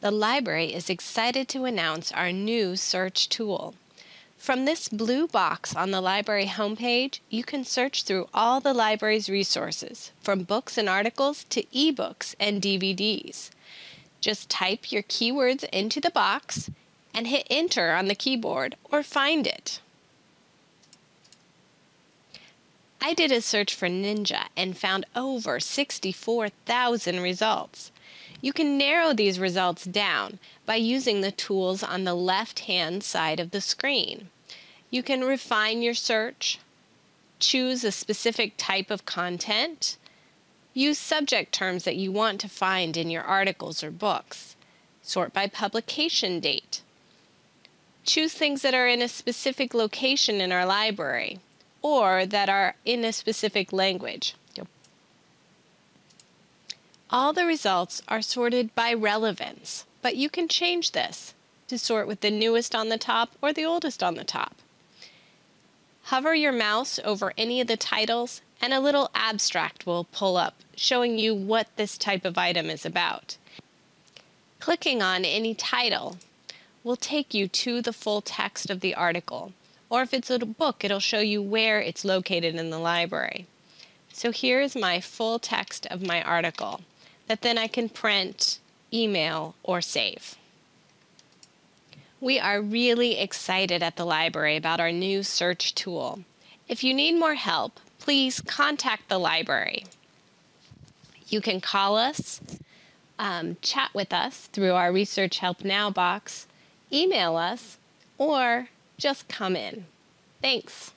the library is excited to announce our new search tool. From this blue box on the library homepage, you can search through all the library's resources, from books and articles to ebooks and DVDs. Just type your keywords into the box and hit enter on the keyboard or find it. I did a search for Ninja and found over 64,000 results. You can narrow these results down by using the tools on the left-hand side of the screen. You can refine your search, choose a specific type of content, use subject terms that you want to find in your articles or books, sort by publication date, choose things that are in a specific location in our library, or that are in a specific language. All the results are sorted by relevance, but you can change this to sort with the newest on the top or the oldest on the top. Hover your mouse over any of the titles and a little abstract will pull up showing you what this type of item is about. Clicking on any title will take you to the full text of the article, or if it's a book, it'll show you where it's located in the library. So here is my full text of my article that then I can print, email, or save. We are really excited at the library about our new search tool. If you need more help, please contact the library. You can call us, um, chat with us through our Research Help Now box, email us, or just come in. Thanks.